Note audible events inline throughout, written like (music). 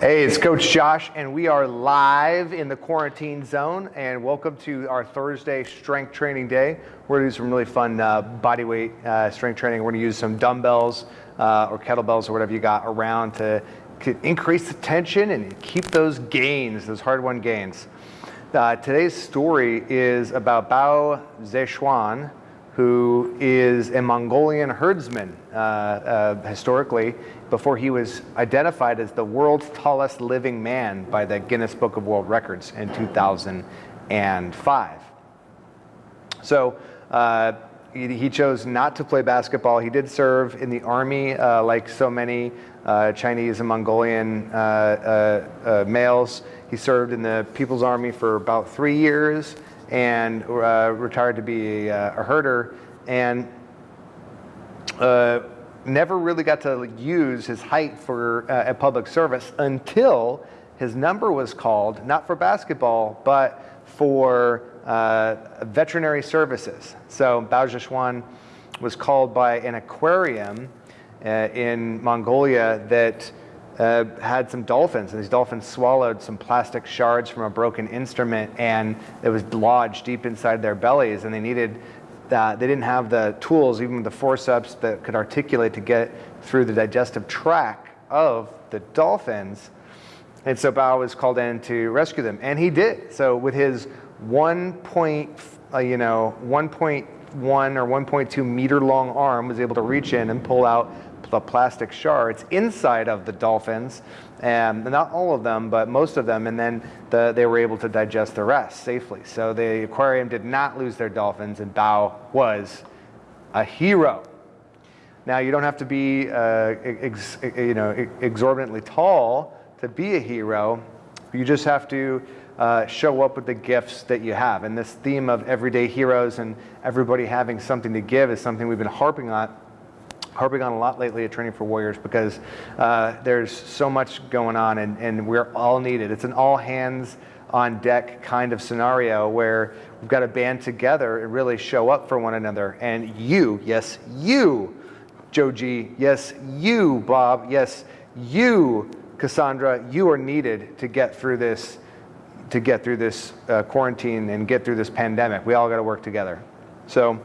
Hey, it's Coach Josh, and we are live in the quarantine zone. And welcome to our Thursday strength training day. We're gonna do some really fun uh, body weight uh, strength training. We're gonna use some dumbbells uh, or kettlebells or whatever you got around to, to increase the tension and keep those gains, those hard-won gains. Uh, today's story is about Bao Xishun, who is a Mongolian herdsman uh, uh, historically before he was identified as the world's tallest living man by the Guinness Book of World Records in 2005. So uh, he, chose not to play basketball. He did serve in the army uh, like so many uh, Chinese and Mongolian uh, males. He served in the People's Army for about three years and uh, retired to be a, a herder and uh, never really got to use his height for uh, a public service until his number was called, not for basketball, but for uh, veterinary services. So Bao Xishun was called by an aquarium uh, in Mongolia that uh, had some dolphins, and these dolphins swallowed some plastic shards from a broken instrument, and it was lodged deep inside their bellies, and they needed that they didn't have the tools, even the forceps that could articulate to get through the digestive tract of the dolphins. And so Bao was called in to rescue them, and he did. So with his one point, uh, you know, 1.1 or 1.2 meter long arm, was able to reach in and pull out the plastic shards inside of the dolphins, and not all of them, but most of them, and then the, they were able to digest the rest safely. So the aquarium did not lose their dolphins, and Bao was a hero. Now you don't have to be, uh, ex, you know, exorbitantly tall to be a hero. You just have to uh, show up with the gifts that you have. And this theme of everyday heroes and everybody having something to give is something we've been harping on harping on a lot lately at Training for Warriors because uh, there's so much going on and, and we're all needed. It's an all hands on deck kind of scenario where we've got to band together and really show up for one another. And you, yes, you, Joe G, yes, you, Bob, yes, you, Cassandra, you are needed to get through this to get through this uh, quarantine and get through this pandemic. We all got to work together. So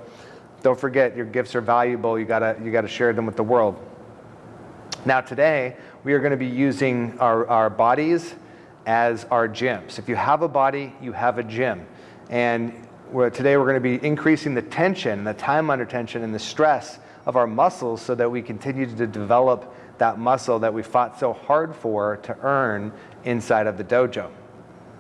don't forget, your gifts are valuable. You gotta, you gotta share them with the world. Now today, we are gonna be using our, our bodies as our gyms. If you have a body, you have a gym. And we're, today we're gonna be increasing the tension, the time under tension, and the stress of our muscles so that we continue to develop that muscle that we fought so hard for to earn inside of the dojo.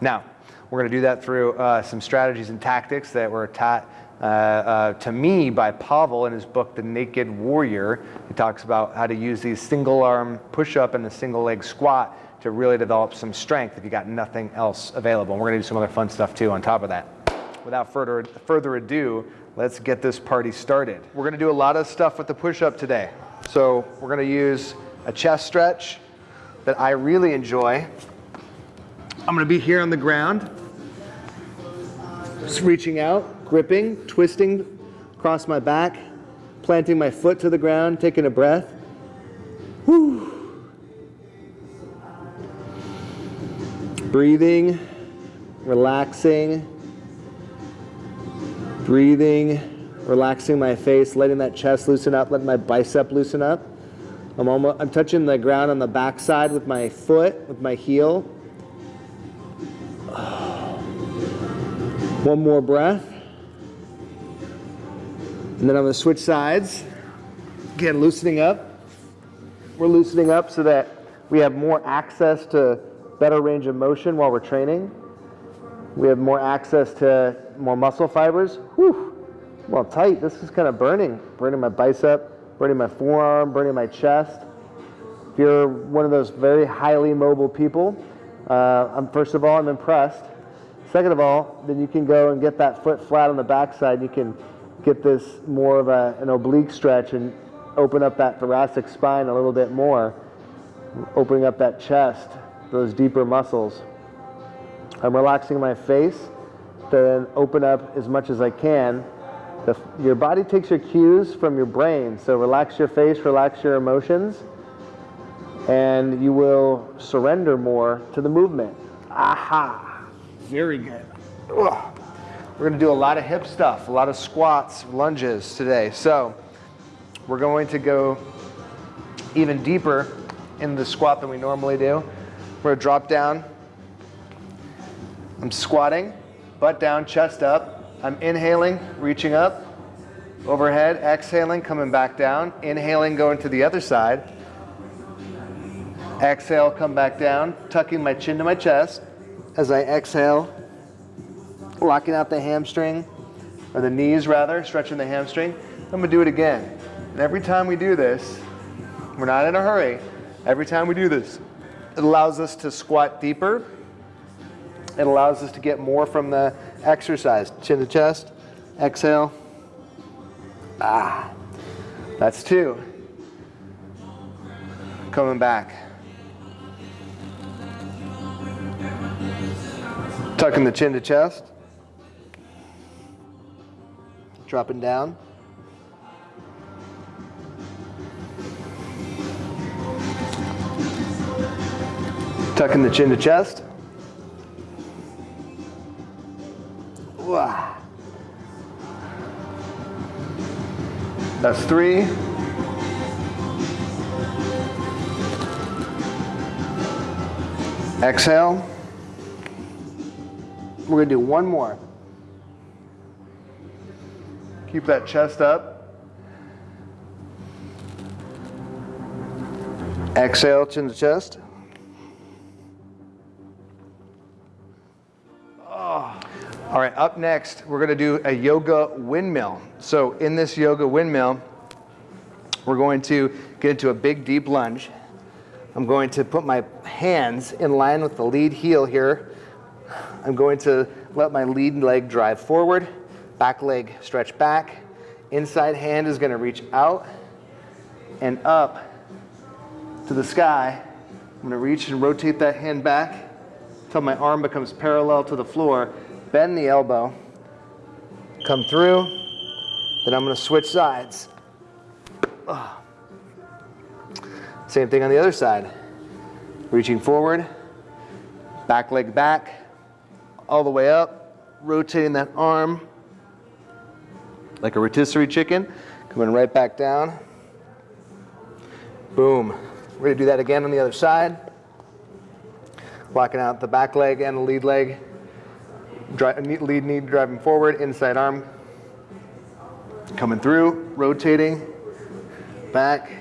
Now, we're going to do that through uh, some strategies and tactics that were taught uh, uh, to me by Pavel in his book, The Naked Warrior. He talks about how to use these single arm push up and the single leg squat to really develop some strength if you got nothing else available. And we're going to do some other fun stuff too on top of that. Without further, further ado, let's get this party started. We're going to do a lot of stuff with the push up today. So we're going to use a chest stretch that I really enjoy. I'm going to be here on the ground, just reaching out gripping, twisting across my back, planting my foot to the ground, taking a breath. Whew. Breathing, relaxing, breathing, relaxing my face, letting that chest loosen up, letting my bicep loosen up. I'm, almost, I'm touching the ground on the back side with my foot, with my heel. One more breath. And then I'm gonna switch sides. Again, loosening up. We're loosening up so that we have more access to better range of motion while we're training. We have more access to more muscle fibers. Whew, well tight, this is kind of burning. Burning my bicep, burning my forearm, burning my chest. If you're one of those very highly mobile people, uh, I'm, first of all, I'm impressed. Second of all, then you can go and get that foot flat on the backside. You can get this more of a, an oblique stretch and open up that thoracic spine a little bit more, opening up that chest, those deeper muscles. I'm relaxing my face then open up as much as I can. The, your body takes your cues from your brain, so relax your face, relax your emotions. and you will surrender more to the movement. Aha, very good. Ugh. We're gonna do a lot of hip stuff, a lot of squats, lunges today. So we're going to go even deeper in the squat than we normally do. We're gonna drop down. I'm squatting, butt down, chest up. I'm inhaling, reaching up, overhead, exhaling, coming back down. Inhaling, going to the other side. Exhale, come back down, tucking my chin to my chest. As I exhale, locking out the hamstring, or the knees rather, stretching the hamstring. I'm gonna do it again. And every time we do this, we're not in a hurry. Every time we do this, it allows us to squat deeper. It allows us to get more from the exercise. Chin to chest, exhale. Ah, that's two. Coming back. Tucking the chin to chest. Dropping down. Tucking the chin to chest. Wow. That's three. Exhale. We're gonna do one more. Keep that chest up. Exhale, chin to chest. Oh. All right, up next, we're gonna do a yoga windmill. So in this yoga windmill, we're going to get into a big deep lunge. I'm going to put my hands in line with the lead heel here. I'm going to let my lead leg drive forward, back leg stretch back. Inside hand is gonna reach out and up to the sky. I'm gonna reach and rotate that hand back until my arm becomes parallel to the floor. Bend the elbow, come through, then I'm gonna switch sides. Same thing on the other side. Reaching forward, back leg back, all the way up, rotating that arm like a rotisserie chicken, coming right back down. Boom. We're gonna do that again on the other side. Locking out the back leg and the lead leg. lead knee driving forward, inside arm. Coming through, rotating, back.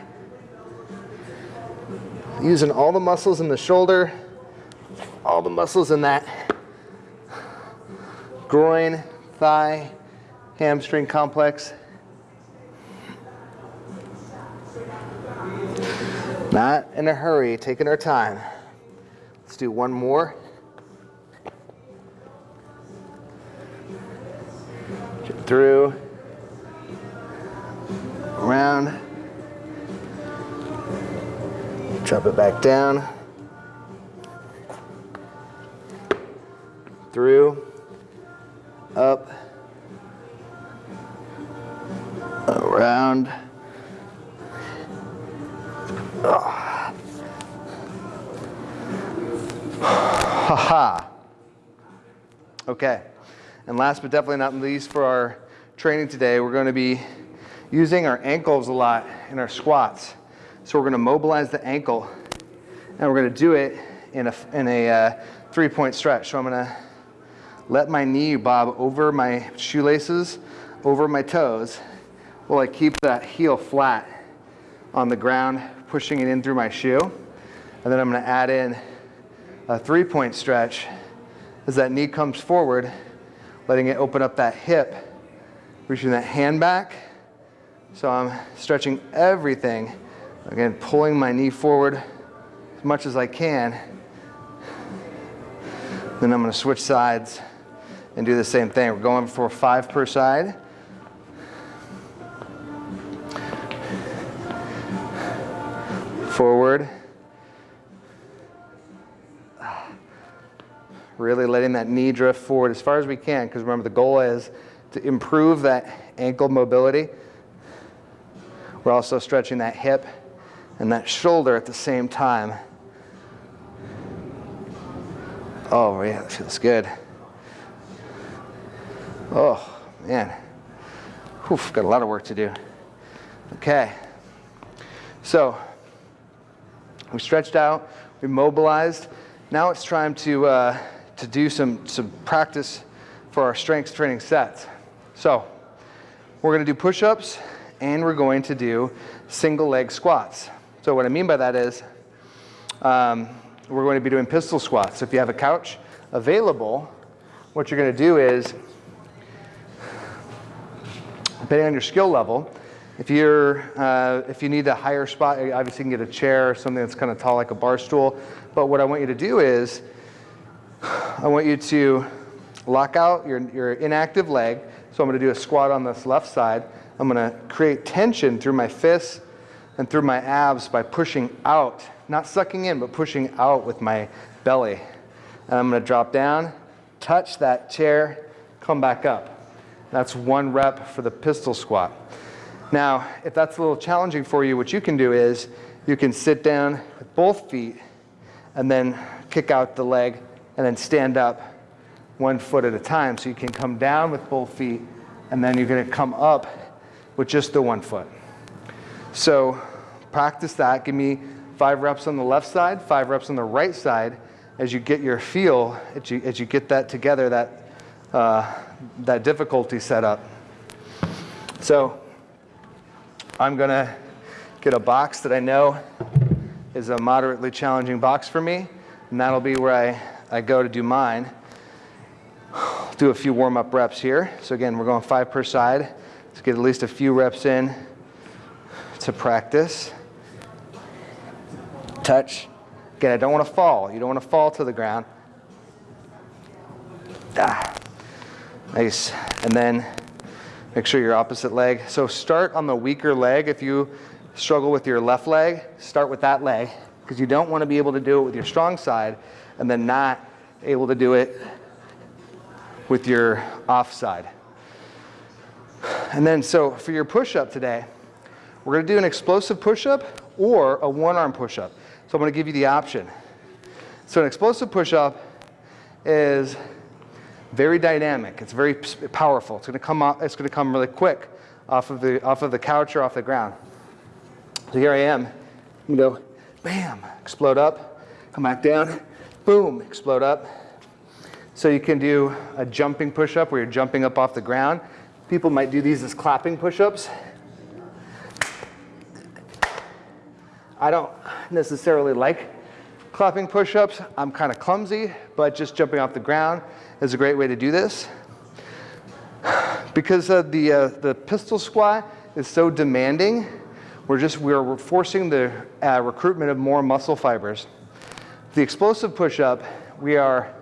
Using all the muscles in the shoulder, all the muscles in that groin, thigh, hamstring complex. Not in a hurry, taking our time. Let's do one more. through, around, drop it back down, through, up, around. Oh. Ha ha. Okay. And last but definitely not least for our training today, we're going to be using our ankles a lot in our squats. So we're going to mobilize the ankle and we're going to do it in a, in a uh, three point stretch. So I'm going to let my knee bob over my shoelaces, over my toes, while I keep that heel flat on the ground, pushing it in through my shoe. And then I'm gonna add in a three point stretch as that knee comes forward, letting it open up that hip, reaching that hand back. So I'm stretching everything. Again, pulling my knee forward as much as I can. Then I'm gonna switch sides and do the same thing. We're going for five per side. Forward. Really letting that knee drift forward as far as we can, because remember the goal is to improve that ankle mobility. We're also stretching that hip and that shoulder at the same time. Oh, yeah, that feels good. Oh, man. Oof, got a lot of work to do. Okay. So, we stretched out, we mobilized. Now it's time to, uh, to do some, some practice for our strength training sets. So, we're going to do push ups and we're going to do single leg squats. So, what I mean by that is um, we're going to be doing pistol squats. So if you have a couch available, what you're going to do is, depending on your skill level, if you're uh, if you need a higher spot, obviously you can get a chair or something that's kind of tall like a bar stool. But what I want you to do is, I want you to lock out your, your inactive leg. So I'm going to do a squat on this left side. I'm going to create tension through my fists and through my abs by pushing out, not sucking in, but pushing out with my belly. And I'm going to drop down, touch that chair, come back up. That's one rep for the pistol squat. Now, if that's a little challenging for you, what you can do is you can sit down with both feet and then kick out the leg and then stand up one foot at a time. So you can come down with both feet and then you're going to come up with just the one foot. So practice that. Give me five reps on the left side, five reps on the right side as you get your feel, as you, as you get that together, that, uh, that difficulty set up. So I'm going to get a box that I know is a moderately challenging box for me, and that'll be where I, I go to do mine. Do a few warm-up reps here. So again, we're going five per side. Let's get at least a few reps in to practice. Touch. Again, I don't want to fall. You don't want to fall to the ground. Ah. Nice. And then Make sure your opposite leg. So start on the weaker leg. If you struggle with your left leg, start with that leg because you don't want to be able to do it with your strong side and then not able to do it with your off side. And then so for your push-up today, we're going to do an explosive push-up or a one-arm push-up. So I'm going to give you the option. So an explosive push-up is very dynamic. It's very powerful. It's going to come it's going to come really quick off of the off of the couch or off the ground. So here I am. To go, bam, explode up, come back down, boom, explode up. So you can do a jumping push-up where you're jumping up off the ground. People might do these as clapping push-ups. I don't necessarily like clapping push-ups. I'm kind of clumsy, but just jumping off the ground is a great way to do this. Because uh, the, uh, the pistol squat is so demanding, we're just we're forcing the uh, recruitment of more muscle fibers. The explosive push-up, we are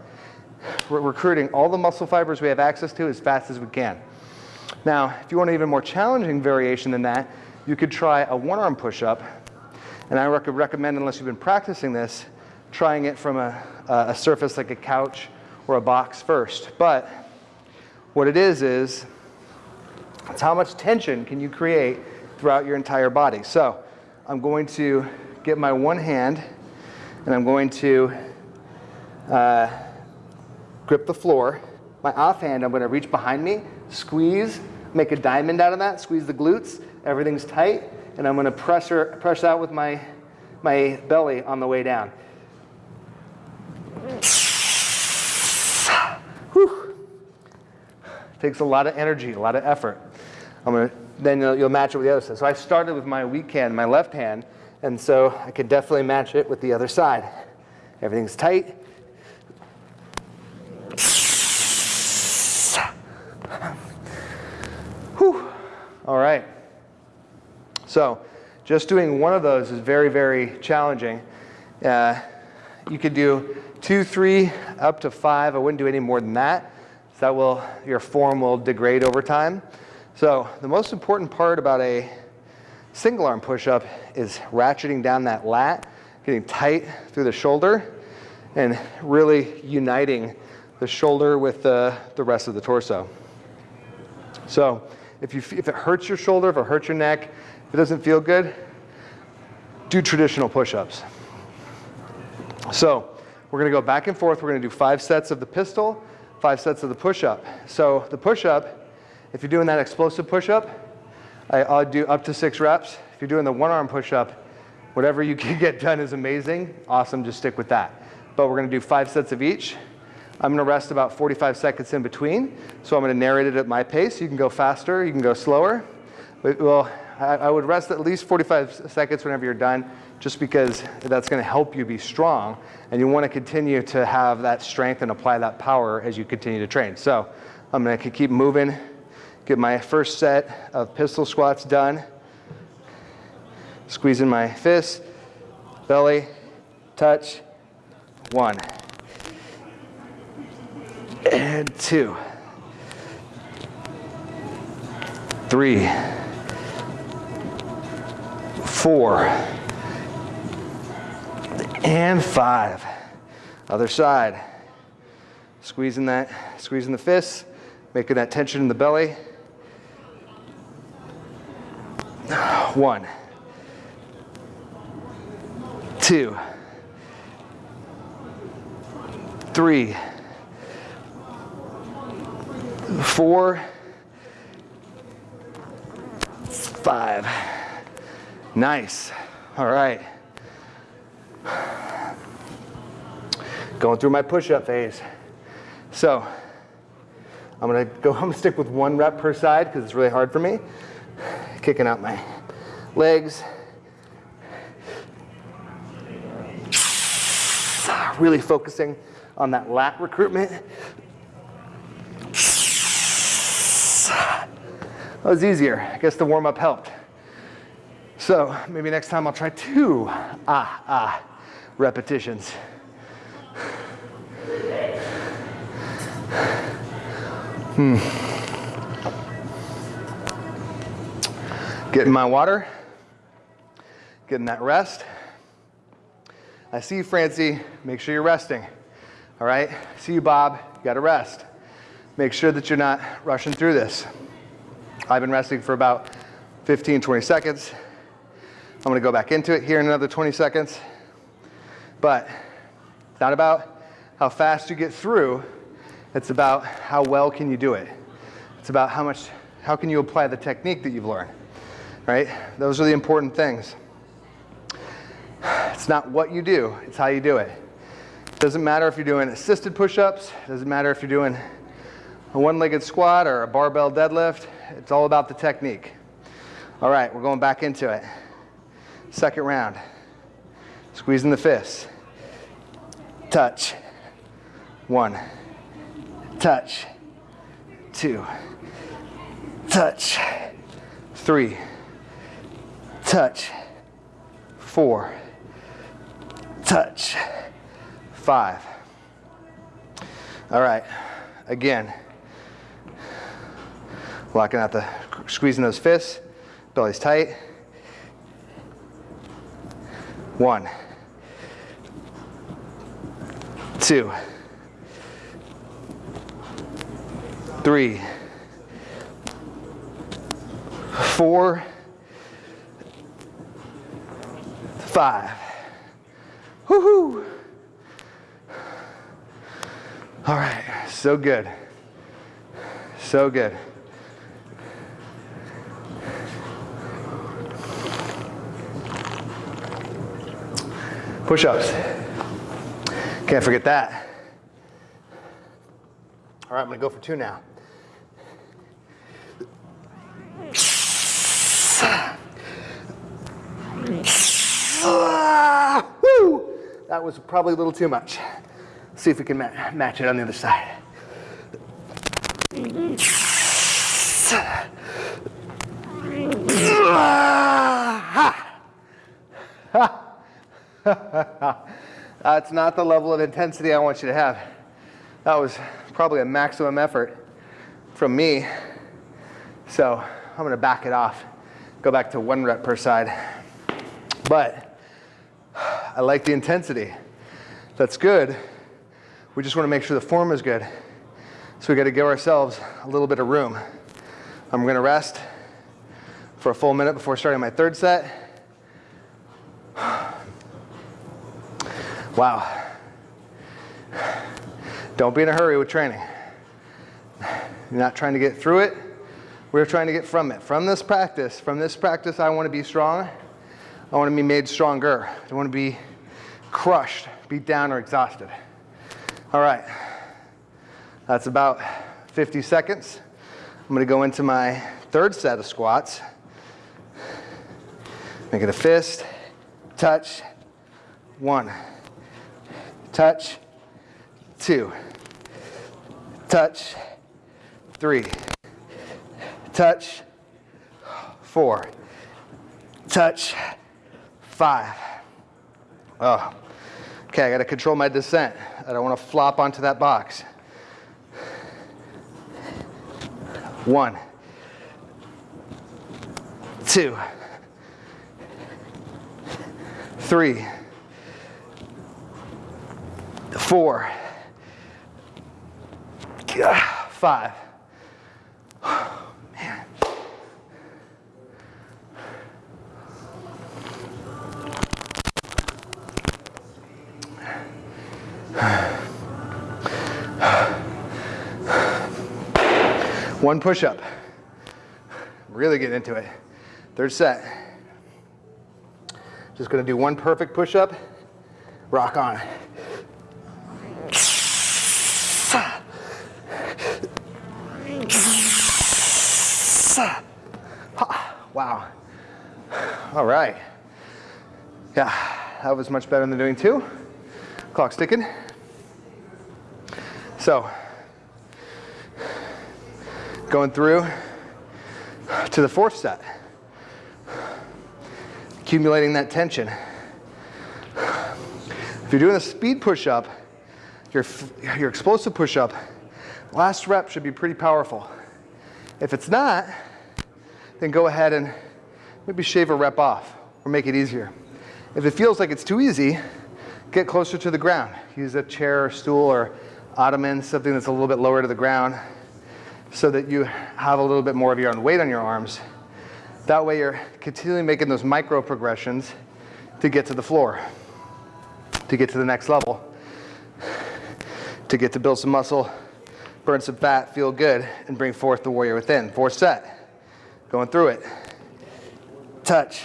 recruiting all the muscle fibers we have access to as fast as we can. Now, if you want an even more challenging variation than that, you could try a one-arm push-up. And I rec recommend, unless you've been practicing this, trying it from a, a surface like a couch or a box first. But what it is, is it's how much tension can you create throughout your entire body. So I'm going to get my one hand and I'm going to uh, grip the floor. My off hand, I'm going to reach behind me, squeeze, make a diamond out of that, squeeze the glutes, everything's tight, and I'm going to press, press out with my, my belly on the way down. Takes a lot of energy, a lot of effort. I'm gonna, then you'll, you'll match it with the other side. So I started with my weak hand, my left hand, and so I could definitely match it with the other side. Everything's tight. Whew. All right. So just doing one of those is very, very challenging. Uh, you could do two, three, up to five. I wouldn't do any more than that that will, your form will degrade over time. So the most important part about a single arm push-up is ratcheting down that lat, getting tight through the shoulder, and really uniting the shoulder with the, the rest of the torso. So if, you, if it hurts your shoulder, if it hurts your neck, if it doesn't feel good, do traditional push-ups. So we're gonna go back and forth. We're gonna do five sets of the pistol, five sets of the push-up. So the push-up, if you're doing that explosive push-up, I'll do up to six reps. If you're doing the one arm push-up, whatever you (laughs) can get done is amazing. Awesome, just stick with that. But we're gonna do five sets of each. I'm gonna rest about 45 seconds in between. So I'm gonna narrate it at my pace. You can go faster, you can go slower. But, well, I, I would rest at least 45 seconds whenever you're done, just because that's gonna help you be strong. And you wanna continue to have that strength and apply that power as you continue to train. So I'm gonna keep moving, get my first set of pistol squats done. Squeezing my fists, belly, touch, one. And two. Three. Four. And five. Other side. Squeezing that, squeezing the fists, making that tension in the belly. One. Two. Three four, five. Nice. All right. Going through my push-up phase. So I'm gonna go, (laughs) I'm gonna stick with one rep per side because it's really hard for me. Kicking out my legs. (sighs) Really focusing on that lat recruitment. (sighs) That was easier. I guess the warm up helped. So maybe next time I'll try two ah ah repetitions. Hmm. Getting my water, getting that rest. I see you, Francie. Make sure you're resting. All right? See you, Bob. You got to rest. Make sure that you're not rushing through this. I've been resting for about 15, 20 seconds. I'm gonna go back into it here in another 20 seconds. But it's not about how fast you get through, it's about how well can you do it. It's about how much, how can you apply the technique that you've learned, right? Those are the important things. It's not what you do, it's how you do it. It Doesn't matter if you're doing assisted push-ups, doesn't matter if you're doing a one-legged squat or a barbell deadlift, it's all about the technique. All right, we're going back into it. Second round. Squeezing the fists. Touch. One. Touch. Two. Touch. Three. Touch. Four. Touch. Five. All right, again. Locking out the, squeezing those fists, belly's tight. One, two, three, four, five. Woohoo! All right, so good. So good. Push-ups. Can't forget that. All right, I'm gonna go for two now. That was probably a little too much. see if we can ma match it on the other side. (laughs) That's not the level of intensity I want you to have. That was probably a maximum effort from me. So I'm gonna back it off, go back to one rep per side. But I like the intensity. That's good. We just wanna make sure the form is good. So we gotta give ourselves a little bit of room. I'm gonna rest for a full minute before starting my third set. Wow. Don't be in a hurry with training. You're not trying to get through it. We're trying to get from it. From this practice, from this practice, I want to be strong. I want to be made stronger. I don't want to be crushed, beat down, or exhausted. All right. That's about 50 seconds. I'm going to go into my third set of squats. Make it a fist, touch, one, touch, two, touch, three, touch, four, touch, five. Oh, okay, I gotta control my descent. I don't wanna flop onto that box. One, two, three, four, five. Man. (sighs) One push up. Really get into it. Third set. Just gonna do one perfect push up. Rock on. Wow. All right. Yeah, that was much better than doing two. Clock's ticking. So, going through to the fourth set. Accumulating that tension. If you're doing a speed push-up, your, your explosive push-up, last rep should be pretty powerful. If it's not, then go ahead and maybe shave a rep off or make it easier. If it feels like it's too easy, get closer to the ground. Use a chair or stool or ottoman, something that's a little bit lower to the ground so that you have a little bit more of your own weight on your arms. That way you're continually making those micro progressions to get to the floor, to get to the next level, to get to build some muscle, burn some fat, feel good, and bring forth the warrior within. Fourth set, going through it. Touch,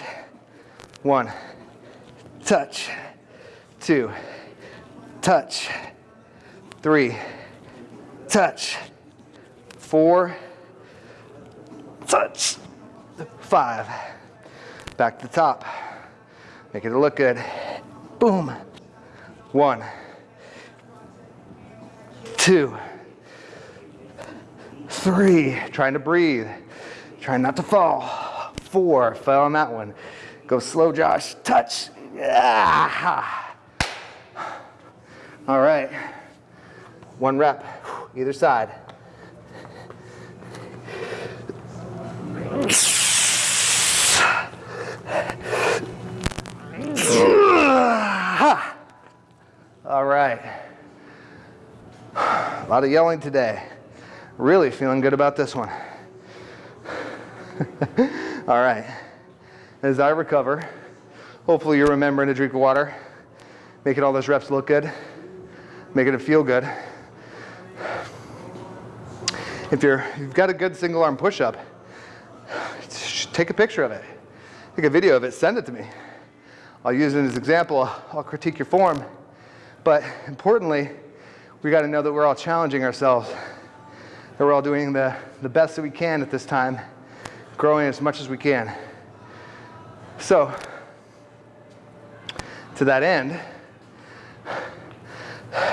one, touch, two, touch, three, touch, four, touch, five. Back to the top. Make it look good. Boom. One, two, three. Trying to breathe. Trying not to fall. Four. Fell on that one. Go slow, Josh. Touch. Yeah. All right. One rep, either side. All right. A lot of yelling today. Really feeling good about this one. (laughs) All right. As I recover, hopefully you're remembering to drink water, making all those reps look good, making it feel good. If you're, you've got a good single arm push up, take a picture of it. Take a video of it, send it to me. I'll use it as an example. I'll critique your form. But importantly, we got to know that we're all challenging ourselves, that we're all doing the, the best that we can at this time, growing as much as we can. So, to that end,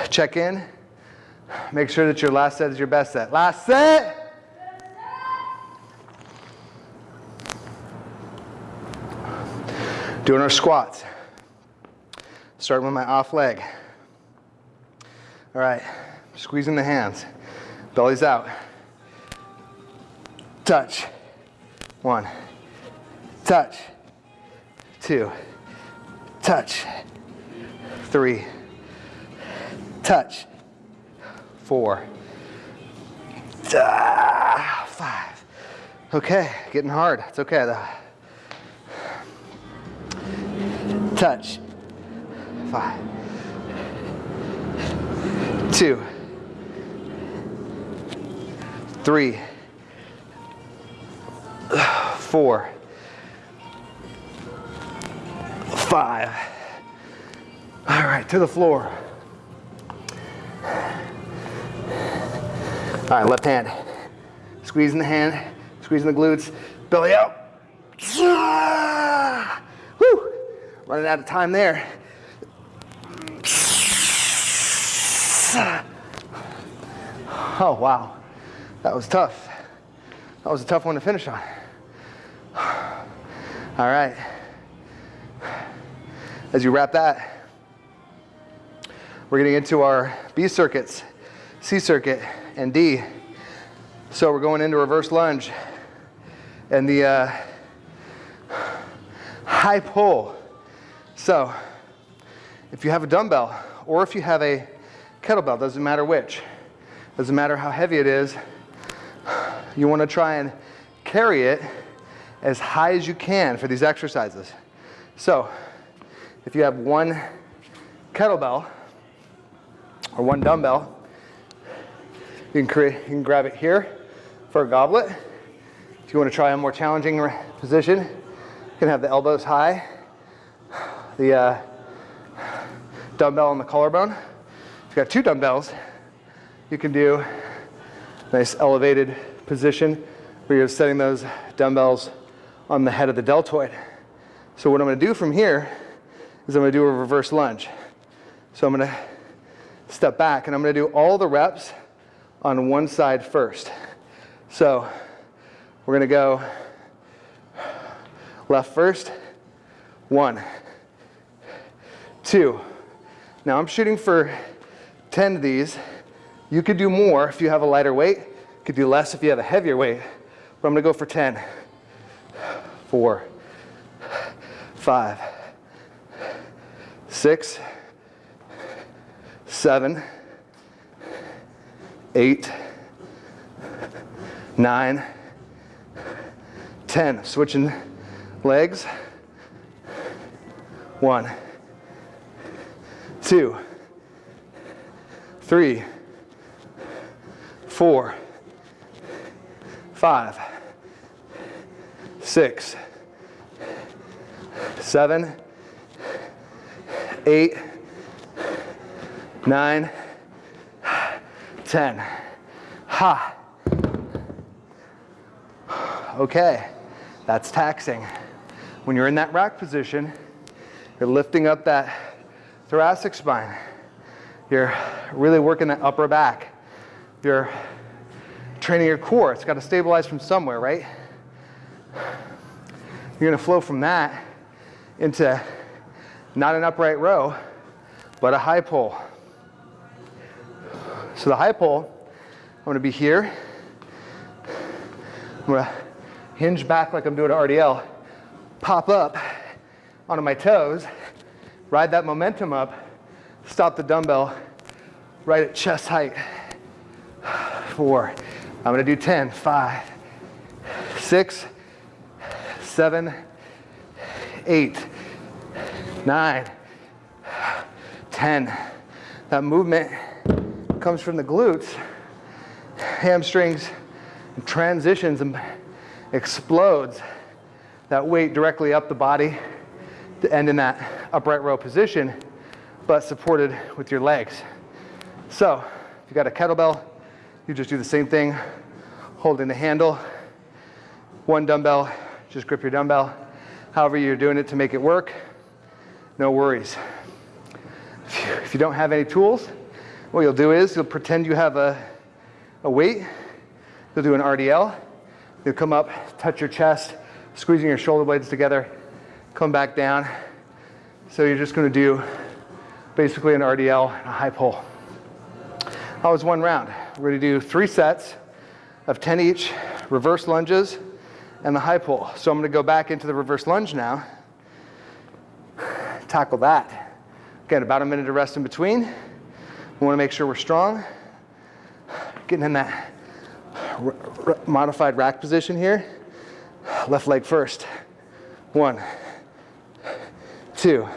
check in, make sure that your last set is your best set. Last set! Doing our squats. Starting with my off leg. All right, squeezing the hands. Belly's out. Touch. One. Touch. Two. Touch. Three. Touch. Four. Ah, five. Okay, getting hard. It's okay though. Touch. Five. two, three, four, five. All right, to the floor. All right, left hand. Squeezing the hand, squeezing the glutes, belly out. Woo! Running out of time there. Oh, wow. That was tough. That was a tough one to finish on. All right. As you wrap that, we're getting into our B circuits, C circuit, and D. So we're going into reverse lunge. And the uh, high pull. So if you have a dumbbell or if you have a kettlebell, doesn't matter which, doesn't matter how heavy it is, you want to try and carry it as high as you can for these exercises. So if you have one kettlebell or one dumbbell, you can, create, you can grab it here for a goblet. If you want to try a more challenging position, you can have the elbows high, the uh, dumbbell on the collarbone. If you've got two dumbbells, you can do a nice elevated position where you're setting those dumbbells on the head of the deltoid. So what I'm going to do from here is I'm going to do a reverse lunge. So I'm going to step back and I'm going to do all the reps on one side first. So we're going to go left first. One, two. Now I'm shooting for 10 of these. You could do more if you have a lighter weight. Could do less if you have a heavier weight. But I'm to go for 10. Four, five, six, seven, eight, nine, ten. Switching legs. One, two, three, four, five, six, seven, eight, nine, ten. Ha. Okay, that's taxing. When you're in that rack position, you're lifting up that thoracic spine. You're really working that upper back. You're training your core. It's got to stabilize from somewhere, right? You're going to flow from that into not an upright row, but a high pull. So the high pull, I'm going to be here. I'm going to hinge back like I'm doing an RDL, pop up onto my toes, ride that momentum up, stop the dumbbell right at chest height. Four. I'm gonna do 10, five, six, seven, eight, nine, 10. That movement comes from the glutes, hamstrings, transitions and explodes that weight directly up the body to end in that upright row position, but supported with your legs. So if you got a kettlebell, you just do the same thing, holding the handle. One dumbbell, just grip your dumbbell. However you're doing it to make it work, no worries. If you don't have any tools, what you'll do is you'll pretend you have a, a weight. You'll do an RDL. You'll come up, touch your chest, squeezing your shoulder blades together, come back down. So you're just gonna do basically an RDL and a high pull. That was one round. We're gonna do three sets of 10 each, reverse lunges, and the high pull. So I'm gonna go back into the reverse lunge now, tackle that. Again, about a minute of rest in between. We wanna make sure we're strong. Getting in that modified rack position here. Left leg first. One, two,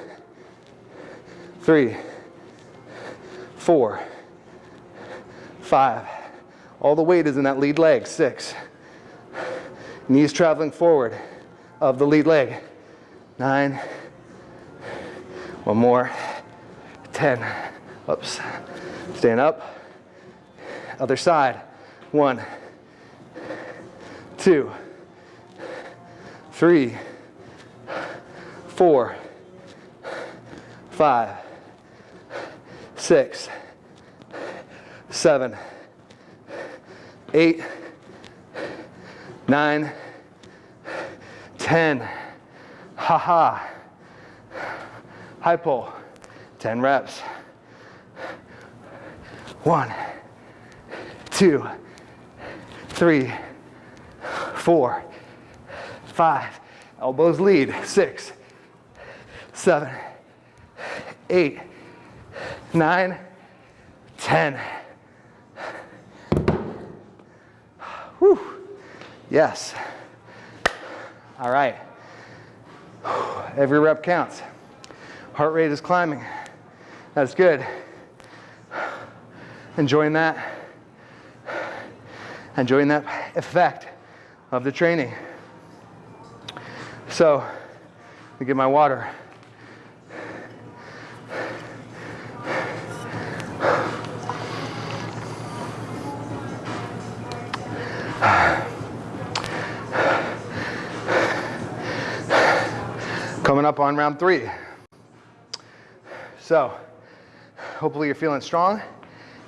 three, four, five. All the weight is in that lead leg, six. Knees traveling forward of the lead leg, nine. One more, 10. Oops. Stand up. Other side. One, two, three, four, five, six, seven, eight, nine, ten. Ha ha. High pull. 10 reps. One, two, three, four, five. Elbows lead. Six, seven, eight, nine, ten. Yes. All right. Every rep counts. Heart rate is climbing. That's good. Enjoying that. Enjoying that effect of the training. So, let me get my water. Up on round three. So, hopefully you're feeling strong.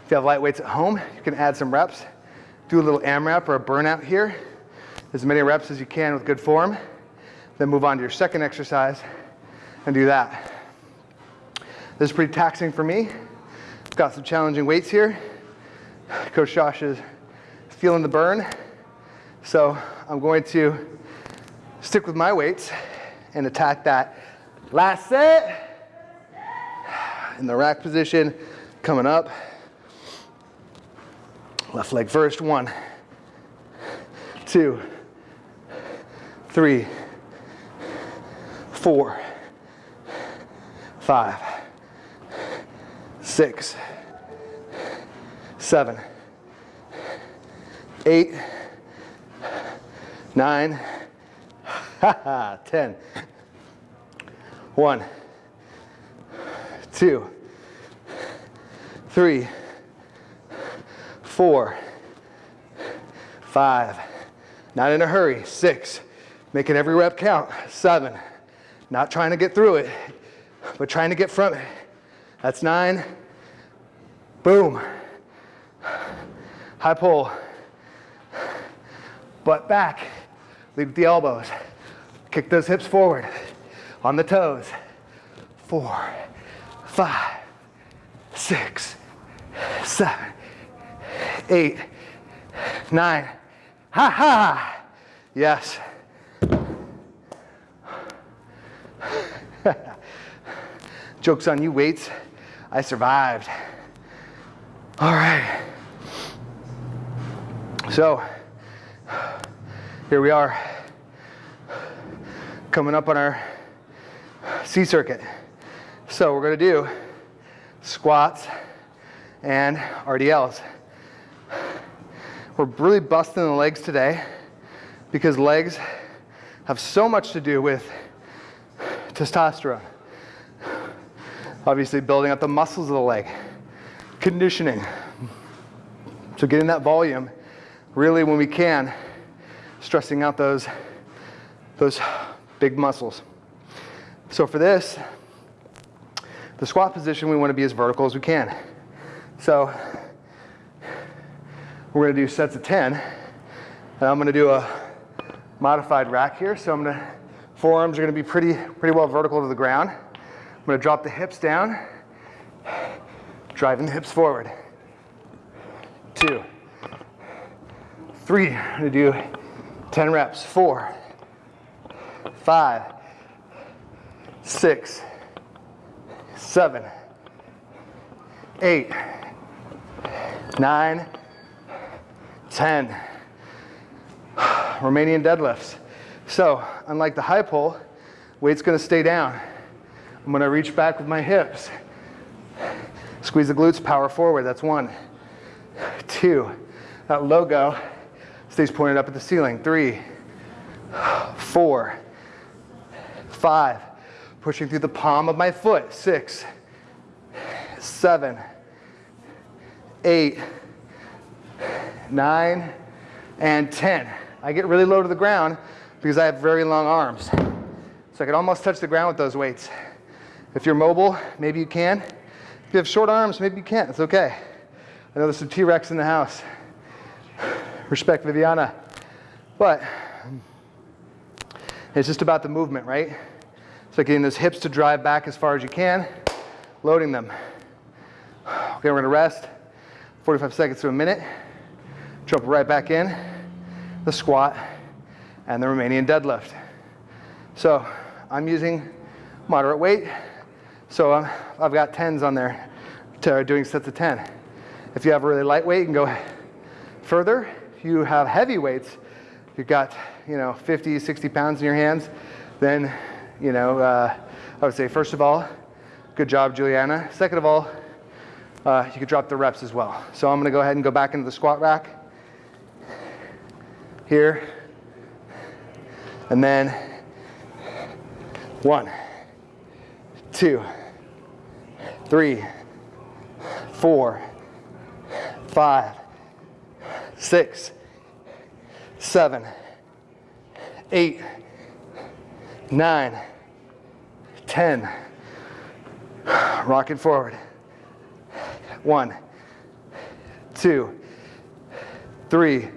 If you have light weights at home, you can add some reps. Do a little AMRAP or a burnout here. As many reps as you can with good form. Then move on to your second exercise and do that. This is pretty taxing for me. Got some challenging weights here. Coach Josh is feeling the burn. So I'm going to stick with my weights and attack that last set in the rack position, coming up. Left leg first, one, two, three, four, five, six, seven, eight, nine, (laughs) ten. One, two, three, four, five. Not in a hurry. Six. Making every rep count. Seven. Not trying to get through it, but trying to get from it. That's nine. Boom. High pull. Butt back. Lead the elbows. Kick those hips forward. On the toes. Four, five, six, seven, eight, nine. Ha ha! Yes. (laughs) Joke's on you, weights. I survived. All right. So, here we are, coming up on our Circuit. So we're gonna do squats and RDLs. We're really busting the legs today because legs have so much to do with testosterone. Obviously building up the muscles of the leg, conditioning. So getting that volume, really when we can, stressing out those, those big muscles. So for this, the squat position, we want to be as vertical as we can. So we're going to do sets of 10. And I'm going to do a modified rack here. So I'm going to, forearms are going to be pretty, pretty well vertical to the ground. I'm going to drop the hips down, driving the hips forward. Two, three, I'm going to do 10 reps. Four, five, six, seven, eight, nine, ten. Romanian deadlifts. So, unlike the high pull, weight's gonna stay down. I'm gonna reach back with my hips. Squeeze the glutes, power forward. That's one, two. That logo stays pointed up at the ceiling. Three, four, five. Pushing through the palm of my foot. Six, seven, eight, nine, and 10. I get really low to the ground because I have very long arms. So I can almost touch the ground with those weights. If you're mobile, maybe you can. If you have short arms, maybe you can't. It's okay. I know there's some T-Rex in the house. Respect Viviana. But it's just about the movement, right? So getting those hips to drive back as far as you can, loading them. Okay, we're gonna rest 45 seconds to a minute. Jump right back in, the squat, and the Romanian deadlift. So I'm using moderate weight. So um, I've got 10s on there to doing sets of 10. If you have a really light weight, you can go further. If you have heavy weights, you've got, you know, 50, 60 pounds in your hands, then, you know, uh, I would say, first of all, good job, Juliana. Second of all, uh, you could drop the reps as well. So I'm gonna go ahead and go back into the squat rack here, and then one, two, three, four, five, six, seven, eight, nine, ten. Rock it forward. One, two, three,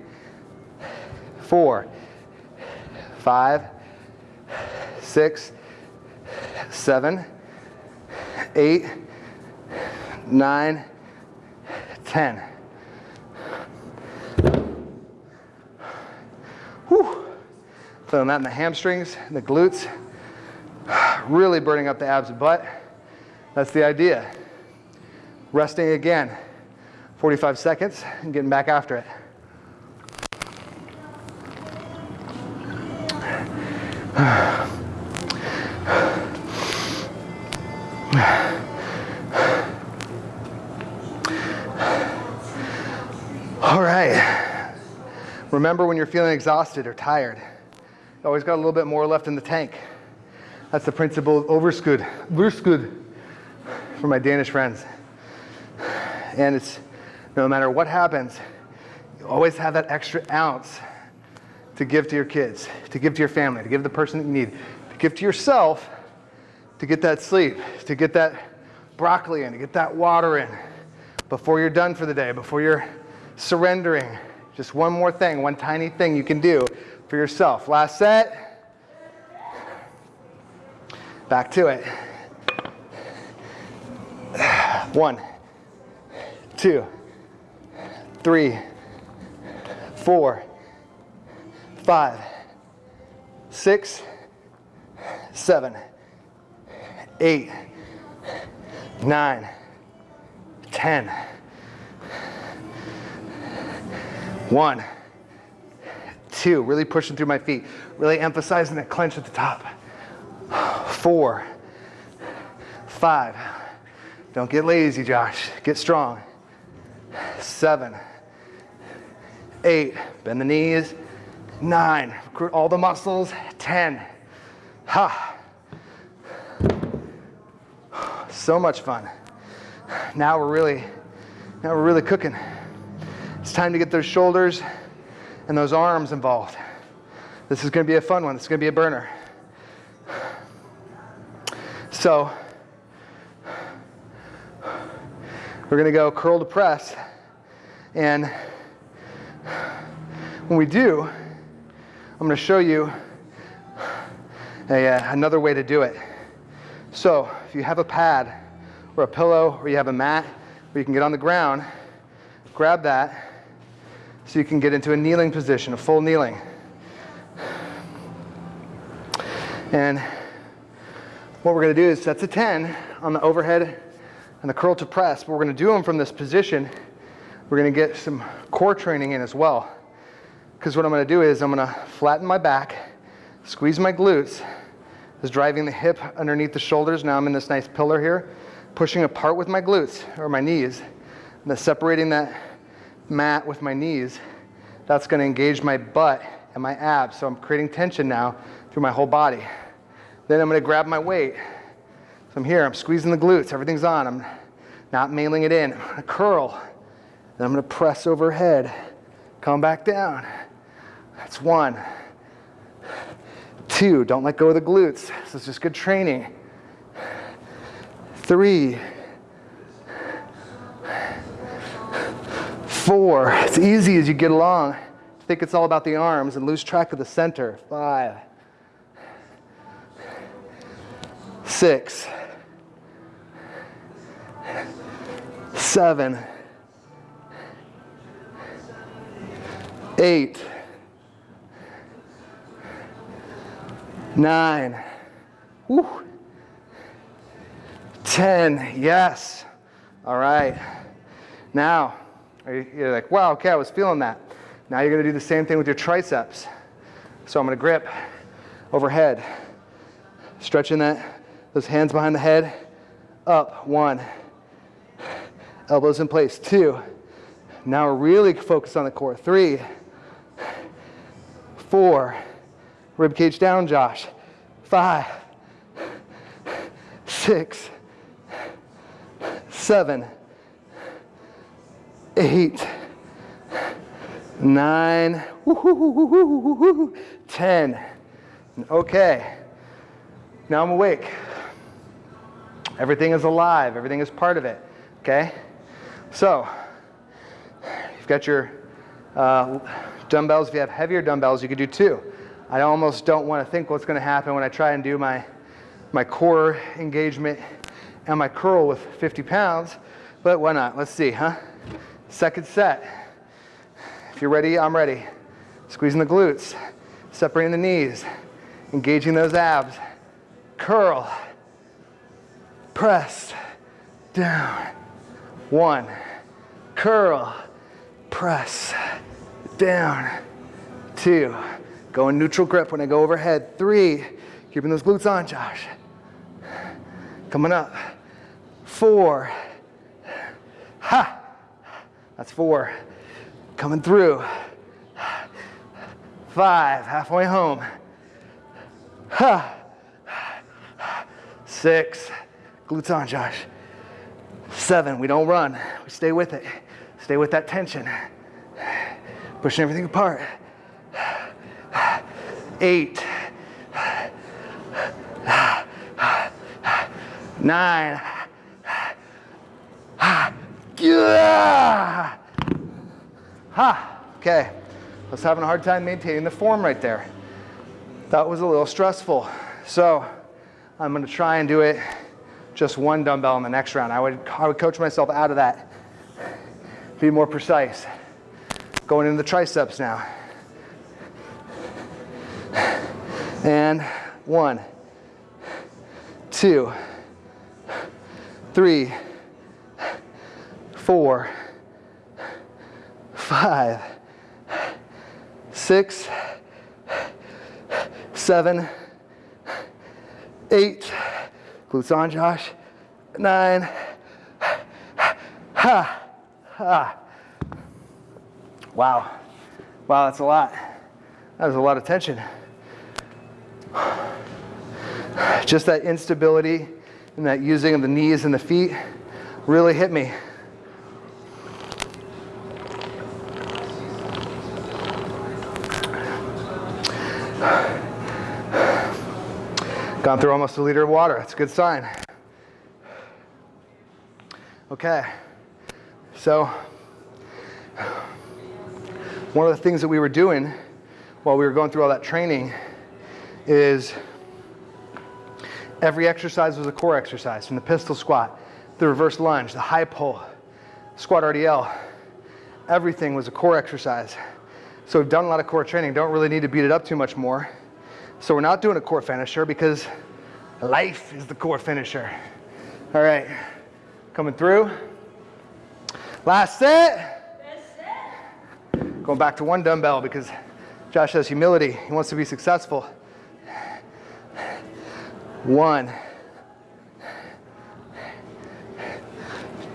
four, five, six, seven, eight, nine, ten. Feeling that in the hamstrings, the glutes, (sighs) really burning up the abs and butt. That's the idea. Resting again, 45 seconds, and getting back after it. (sighs) All right. Remember when you're feeling exhausted or tired, always got a little bit more left in the tank. That's the principle of overskud, overskud for my Danish friends. And it's no matter what happens, you always have that extra ounce to give to your kids, to give to your family, to give to the person that you need, to give to yourself, to get that sleep, to get that broccoli in, to get that water in before you're done for the day, before you're surrendering. Just one more thing, one tiny thing you can do for yourself. Last set. Back to it. One, two, three, four, five, six, seven, eight, nine, ten. One, two, really pushing through my feet, really emphasizing that clench at the top. Four, five, don't get lazy, Josh, get strong. Seven, eight, bend the knees. Nine, recruit all the muscles. Ten, ha. So much fun. Now we're really, now we're really cooking. It's time to get those shoulders and those arms involved. This is gonna be a fun one. This is gonna be a burner. So, we're gonna go curl to press. And when we do, I'm gonna show you a, uh, another way to do it. So, if you have a pad or a pillow or you have a mat where you can get on the ground, grab that so you can get into a kneeling position, a full kneeling. And what we're gonna do is sets of 10 on the overhead and the curl to press, but we're gonna do them from this position. We're gonna get some core training in as well. Because what I'm gonna do is I'm gonna flatten my back, squeeze my glutes, is driving the hip underneath the shoulders. Now I'm in this nice pillar here, pushing apart with my glutes or my knees, and then separating that mat with my knees, that's going to engage my butt and my abs. So I'm creating tension now through my whole body. Then I'm going to grab my weight. So I'm here, I'm squeezing the glutes, everything's on. I'm not mailing it in. I'm to curl. Then I'm going to press overhead, come back down. That's one. Two, don't let go of the glutes. This is just good training. Three. Four. It's easy as you get along. Think it's all about the arms and lose track of the center. Five. Six. Seven. Eight. Nine. Woo. Ten. Yes. All right. Now, you're like, wow, okay, I was feeling that. Now you're going to do the same thing with your triceps. So I'm going to grip overhead, stretching that, those hands behind the head, up, one, elbows in place, two. Now really focus on the core, three, four, rib cage down, Josh, five, six, seven, eight, nine, ten. Okay, now I'm awake. Everything is alive, everything is part of it. Okay? So, you've got your uh, dumbbells. If you have heavier dumbbells, you could do two. I almost don't want to think what's going to happen when I try and do my, my core engagement and my curl with 50 pounds, but why not? Let's see, huh? Second set. If you're ready, I'm ready. Squeezing the glutes, separating the knees, engaging those abs. Curl, press, down. One, curl, press, down. Two, go in neutral grip when I go overhead. Three, keeping those glutes on, Josh. Coming up. Four, ha, that's four. Coming through. Five, halfway home. Six, glutes on, Josh. Seven, we don't run. We stay with it. Stay with that tension. Pushing everything apart. Eight. Nine. Yeah. Ha. Okay. I was having a hard time maintaining the form right there. That was a little stressful. So I'm going to try and do it just one dumbbell in the next round. I would, I would coach myself out of that. Be more precise. Going into the triceps now. And one, two, three, four, five, six, seven, eight, glutes on, Josh, nine, ha, ha. Wow, wow, that's a lot. That was a lot of tension. Just that instability and that using of the knees and the feet really hit me. Gone through almost a liter of water. That's a good sign. Okay. So, one of the things that we were doing while we were going through all that training is every exercise was a core exercise from the pistol squat, the reverse lunge, the high pull, squat RDL. Everything was a core exercise. So we've done a lot of core training, don't really need to beat it up too much more. So we're not doing a core finisher because life is the core finisher. All right, coming through. Last set. set. Going back to one dumbbell because Josh has humility. He wants to be successful. One,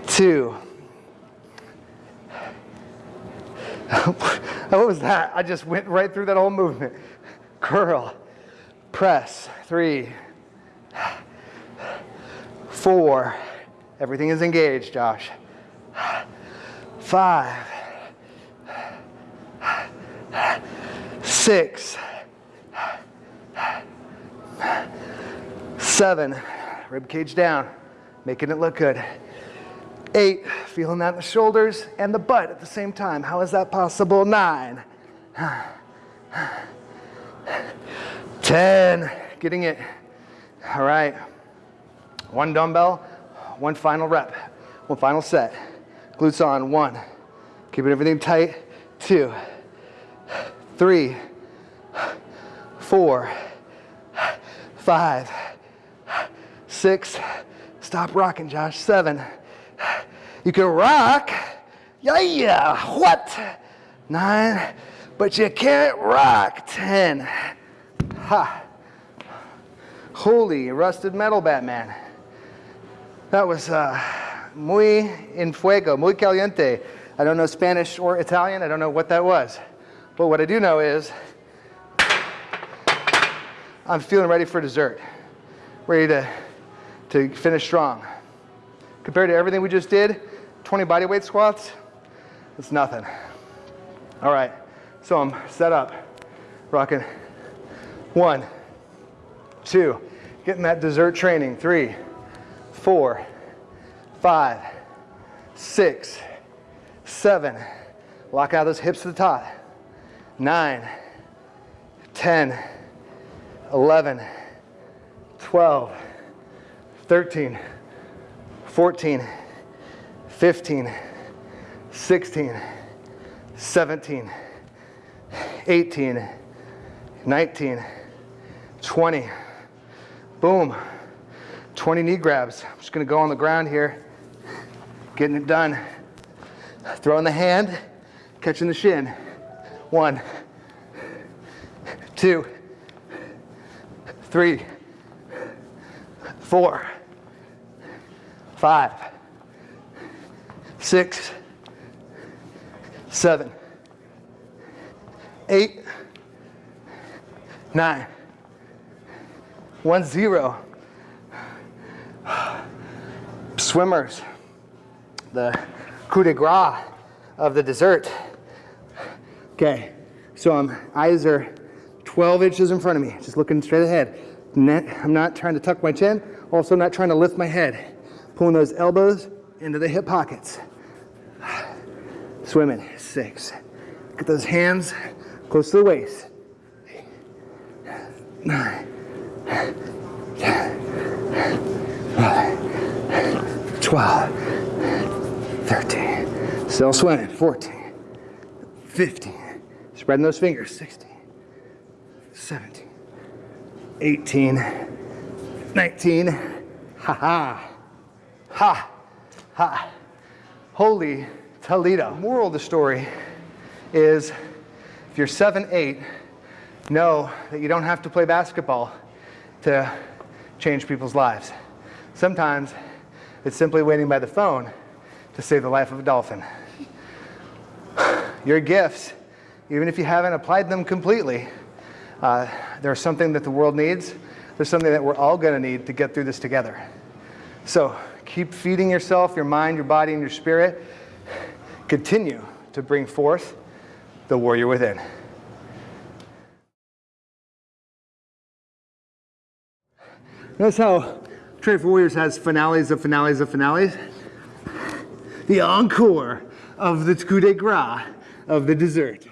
two, (laughs) what was that? I just went right through that whole movement. Curl, press, three, four. Everything is engaged, Josh. Five, six, seven. Rib cage down, making it look good. Eight, feeling that in the shoulders and the butt at the same time. How is that possible? Nine. Ten, getting it. All right. One dumbbell, one final rep, one final set. Glutes on, one. Keeping everything tight, two, three, four, five, six, stop rocking, Josh, seven. You can rock, yeah, yeah, what? Nine, but you can't rock, ten. Ha. Holy rusted metal Batman. That was uh, muy en fuego, muy caliente. I don't know Spanish or Italian. I don't know what that was. But what I do know is I'm feeling ready for dessert. Ready to, to finish strong. Compared to everything we just did, 20 body weight squats, it's nothing. All right, so I'm set up, rocking one, two, getting that dessert training, three, four, five, six, seven. Lock out those hips to the top. Nine, 10, 11, 12, 13, 14, 15, 16, 17, 18, 19, 20. Boom. 20 knee grabs. I'm just gonna go on the ground here, getting it done. Throwing the hand, catching the shin. One, two, three, four, five, six, seven, eight, nine, one, zero. Swimmers, the coup de grace of the dessert. Okay, so I'm, eyes are 12 inches in front of me, just looking straight ahead. I'm not trying to tuck my chin, also not trying to lift my head. Pulling those elbows into the hip pockets. Swimming, six. Get those hands close to the waist. Nine, 12, 13, still swimming, 14, 15, spreading those fingers, 16, 17, 18, 19, ha ha, ha, ha, holy Toledo. Moral of the story is if you're seven, eight, know that you don't have to play basketball to change people's lives. Sometimes it's simply waiting by the phone to save the life of a dolphin. Your gifts, even if you haven't applied them completely, uh, there's something that the world needs. There's something that we're all going to need to get through this together. So keep feeding yourself, your mind, your body, and your spirit. Continue to bring forth the warrior within. Notice how Trade for Warriors has finales of finales of finales. The encore of the coup de grace of the dessert.